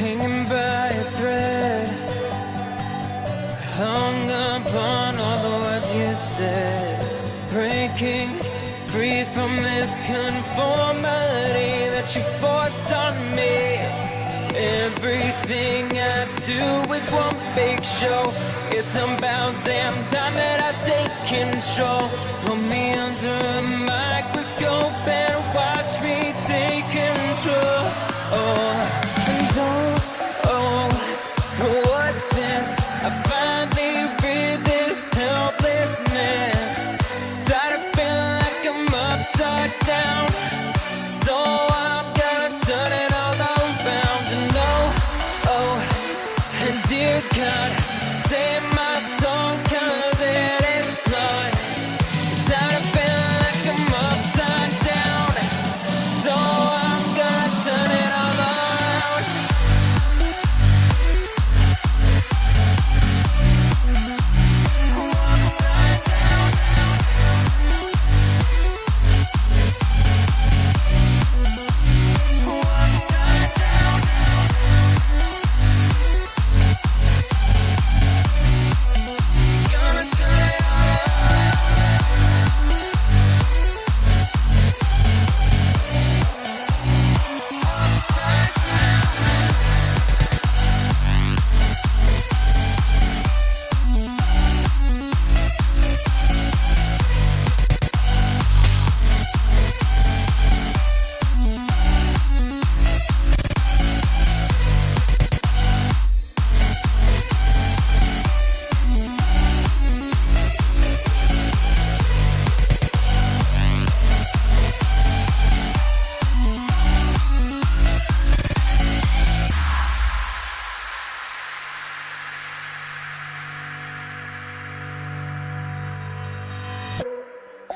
hanging by a thread. Hung up on all the words you said. Breaking free from this conformity that you force on me. Everything I do is one big show. It's about damn time that I take control. Put me under a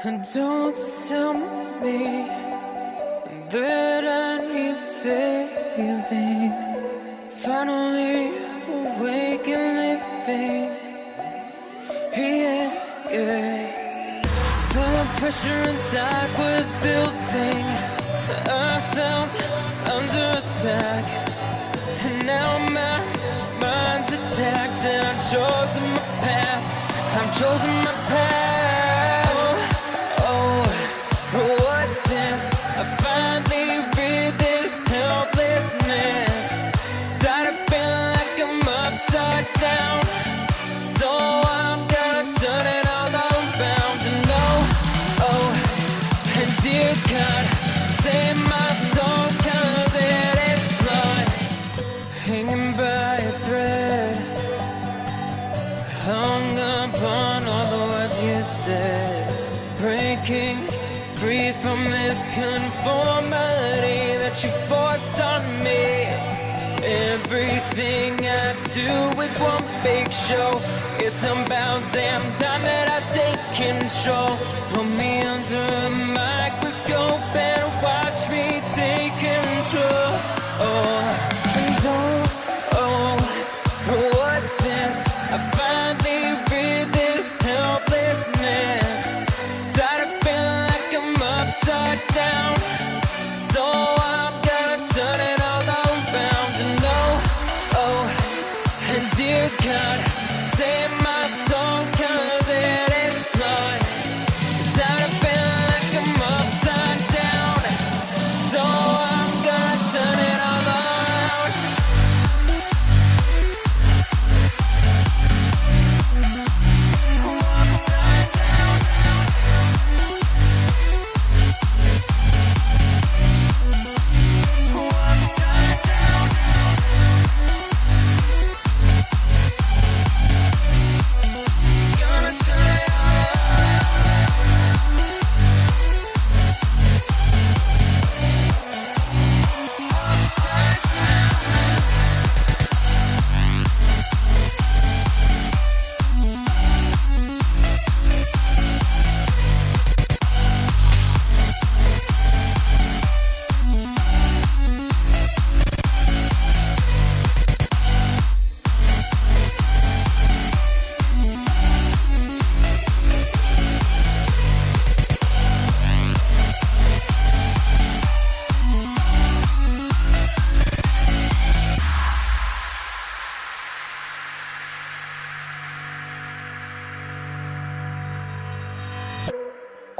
don't tell me that I need saving. Finally awake and living. Yeah, yeah. The pressure inside was building. I felt under attack. And now my mind's attacked and I've chosen my path. I've chosen my path. Breaking free from this conformity that you force on me. Everything I do is one big show. It's about damn time that I take control dear God,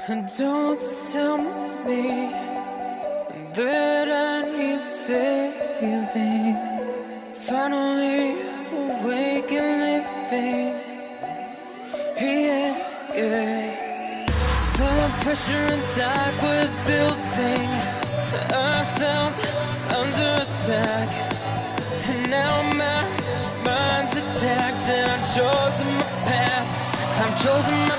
don't tell me that I need saving. Finally awake and living. Yeah, yeah. The pressure inside was building. I felt under attack. And now my mind's attacked. And I've chosen my path. I've chosen my